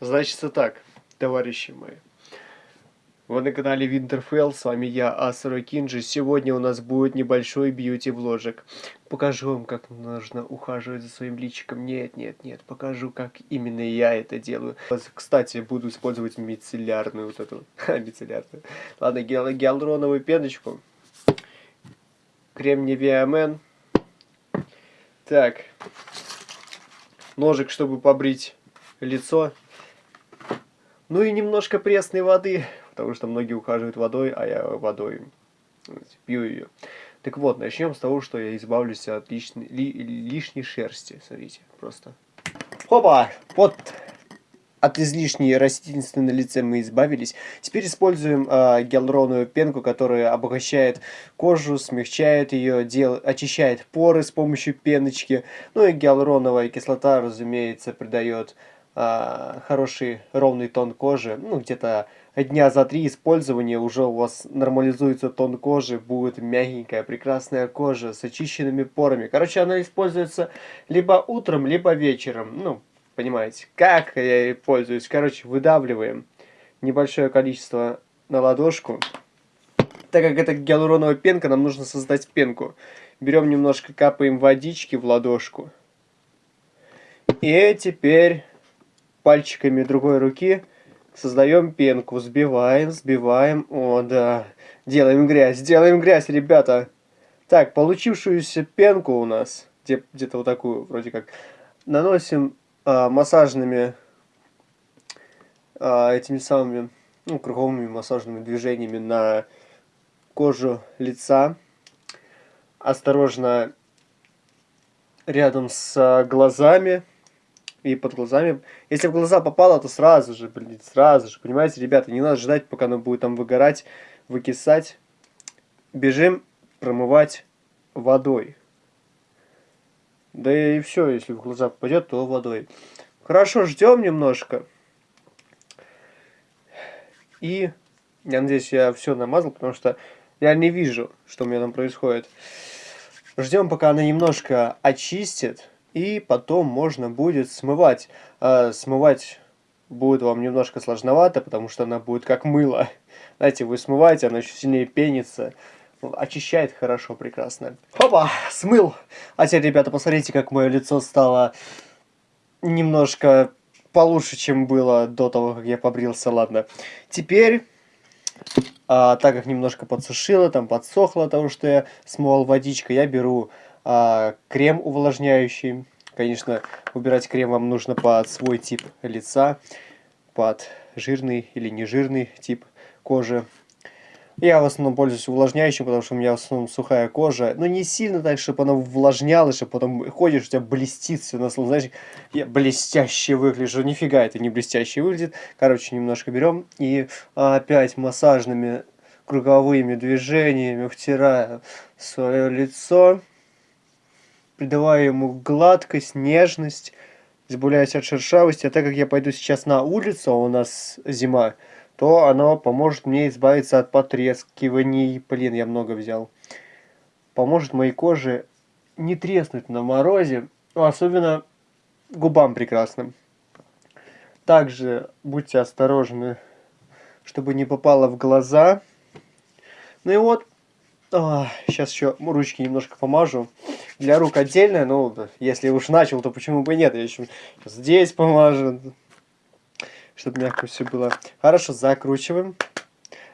Значит, так, товарищи мои. Вы на канале Winterfell, с вами я, Асура Кинджи. Сегодня у нас будет небольшой бьюти-вложек. Покажу вам, как нужно ухаживать за своим личиком. Нет, нет, нет, покажу, как именно я это делаю. Кстати, буду использовать мицеллярную вот эту, мицеллярную. Ладно, гиал гиалуроновую пеночку. Крем Nivea Men. Так. Ножик, чтобы побрить лицо. Ну и немножко пресной воды, потому что многие ухаживают водой, а я водой пью ее. Так вот, начнем с того, что я избавлюсь от лишней, ли, лишней шерсти. Смотрите, просто. Хопа! Вот от излишней растительности на лице мы избавились. Теперь используем э, гиалуроновую пенку, которая обогащает кожу, смягчает ее, дел... очищает поры с помощью пеночки. Ну и гиалуроновая кислота, разумеется, придает э, хороший ровный тон кожи. Ну, где-то дня за три использования уже у вас нормализуется тон кожи, будет мягенькая, прекрасная кожа с очищенными порами. Короче, она используется либо утром, либо вечером. Ну, понимаете, как я ей пользуюсь. Короче, выдавливаем небольшое количество на ладошку. Так как это гиалуроновая пенка, нам нужно создать пенку. Берем немножко, капаем водички в ладошку. И теперь пальчиками другой руки создаем пенку. Сбиваем, сбиваем. О, да. Делаем грязь, делаем грязь, ребята. Так, получившуюся пенку у нас, где-то вот такую, вроде как, наносим а, массажными а, этими самыми ну, круговыми массажными движениями на кожу лица. Осторожно рядом с глазами и под глазами. Если в глаза попало, то сразу же, блин, сразу же. Понимаете, ребята, не надо ждать, пока оно будет там выгорать, выкисать. Бежим промывать водой. Да и все, если в глаза попадет, то водой. Хорошо, ждем немножко. И я надеюсь, я все намазал, потому что я не вижу, что у меня там происходит. Ждем, пока она немножко очистит, и потом можно будет смывать. А, смывать будет вам немножко сложновато, потому что она будет как мыло. Знаете, вы смываете, она еще сильнее пенится очищает хорошо, прекрасно. Опа, смыл. А теперь, ребята, посмотрите, как мое лицо стало немножко получше, чем было до того, как я побрился. Ладно. Теперь, а, так как немножко подсушило, там подсохло того, что я смывал водичкой, я беру а, крем увлажняющий. Конечно, выбирать крем вам нужно под свой тип лица, под жирный или нежирный тип кожи. Я в основном пользуюсь увлажняющим, потому что у меня в основном сухая кожа. Но не сильно так, чтобы она увлажнялась, чтобы потом ходишь, у тебя блестит все на слово. Знаешь, я блестяще выгляжу. Нифига это не блестяще выглядит. Короче, немножко берем и опять массажными круговыми движениями втираю свое лицо. Придавая ему гладкость, нежность, избавляясь от шершавости. А так как я пойду сейчас на улицу, а у нас зима, то оно поможет мне избавиться от потрескиваний. Блин, я много взял. Поможет моей коже не треснуть на морозе, особенно губам прекрасным. Также будьте осторожны, чтобы не попало в глаза. Ну и вот, а, сейчас еще ручки немножко помажу. Для рук отдельно, но если уж начал, то почему бы нет. Я еще здесь помажу чтобы мягко все было. Хорошо, закручиваем.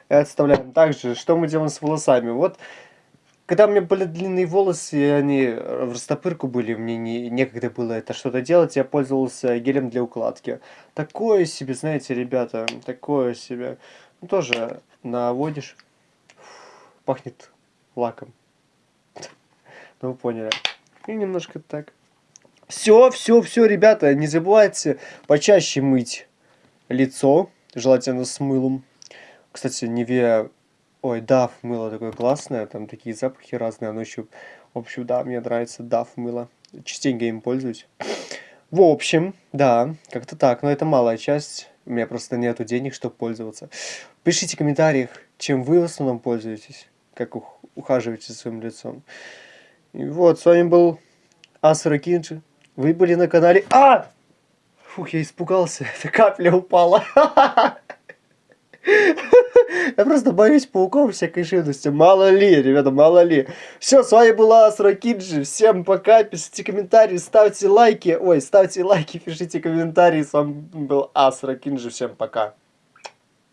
И отставляем. Также, что мы делаем с волосами? Вот, когда у меня были длинные волосы, они в растопырку были, мне не, некогда было это что-то делать, я пользовался гелем для укладки. Такое себе, знаете, ребята, такое себе. Ну, тоже наводишь, пахнет лаком. Ну, вы поняли. И немножко так. Все, все, все, ребята, не забывайте почаще мыть лицо, желательно с мылом. Кстати, Неве, ой, Дав мыло такое классное, там такие запахи разные, оно еще, в общем, да, мне нравится Дав мыло, частенько им пользуюсь. В общем, да, как-то так, но это малая часть, у меня просто нету денег, чтобы пользоваться. Пишите в комментариях, чем вы в основном пользуетесь, как ухаживаете за своим лицом. И вот, с вами был Асура Кинджи, вы были на канале... А! Фух, я испугался. Эта капля упала. Я просто боюсь пауков всякой живности. Мало ли, ребята, мало ли. Все, с вами была Асракиджи. Всем пока. Пишите комментарии, ставьте лайки. Ой, ставьте лайки, пишите комментарии. С вами был Асракинджи. Всем пока.